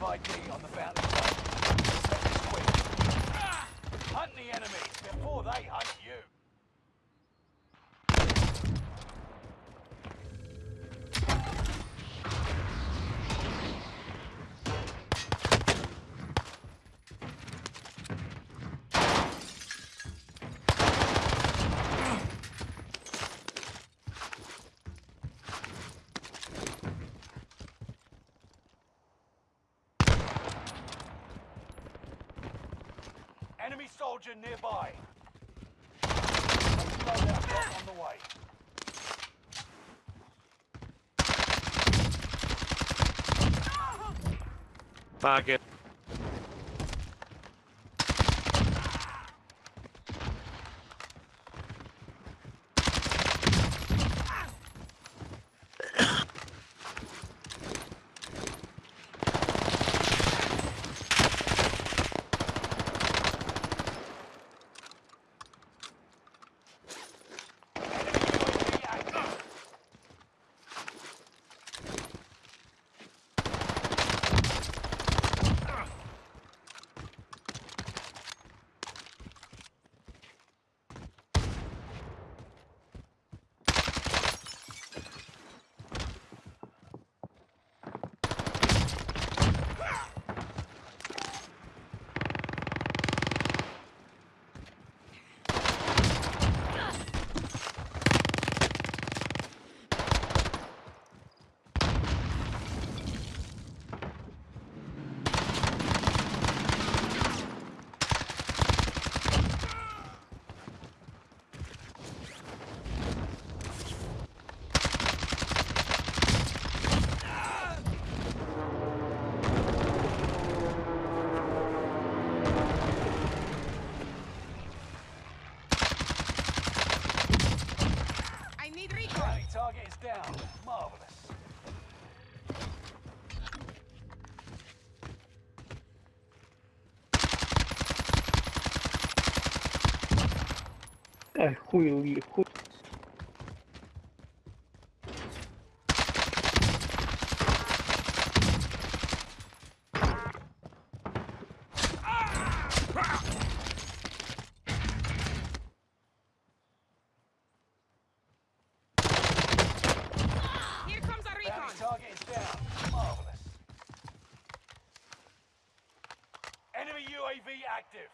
of ID on the bounty zone. Quick. Ah! Hunt the enemy before they hunt you. Soldier nearby. On the way. Target. Enemy UAV active. I need recon. Is down. Marvelous. Ay, chuj, chuj. Here comes a Bounty recon. target is down. Marvelous. Enemy UAV active.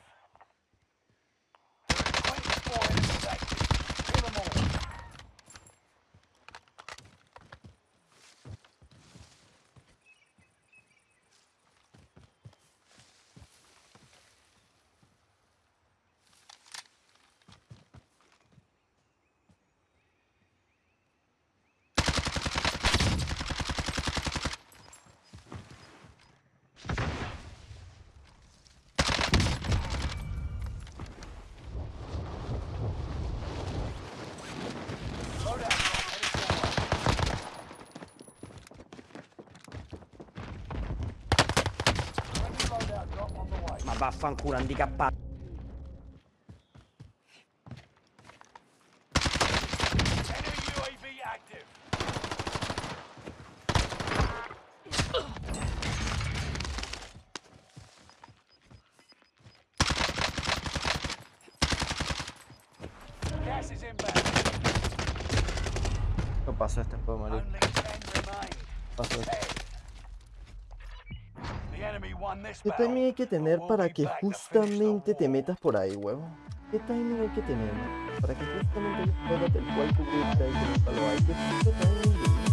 vaffanculo handicappato. Paso este puedo morir. Paso este. ¿Qué timing hay que tener para que justamente te metas por ahí, huevo? ¿Qué timing hay que tener para que justamente puedas el cuerpo que está ahí? Hay que